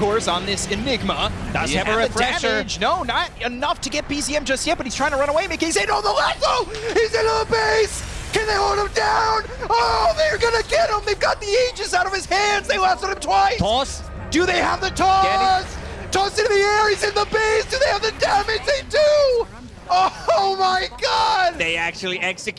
course, on this Enigma. Does have, have a damage. No, not enough to get BZM just yet, but he's trying to run away. Mickey's in on the lasso! He's into the base! Can they hold him down? Oh, they're gonna get him! They've got the Aegis out of his hands! They lassoed him twice! Toss. Do they have the toss? Toss into the air, he's in the base! Do they have the damage? They do! Oh my god! They actually execute.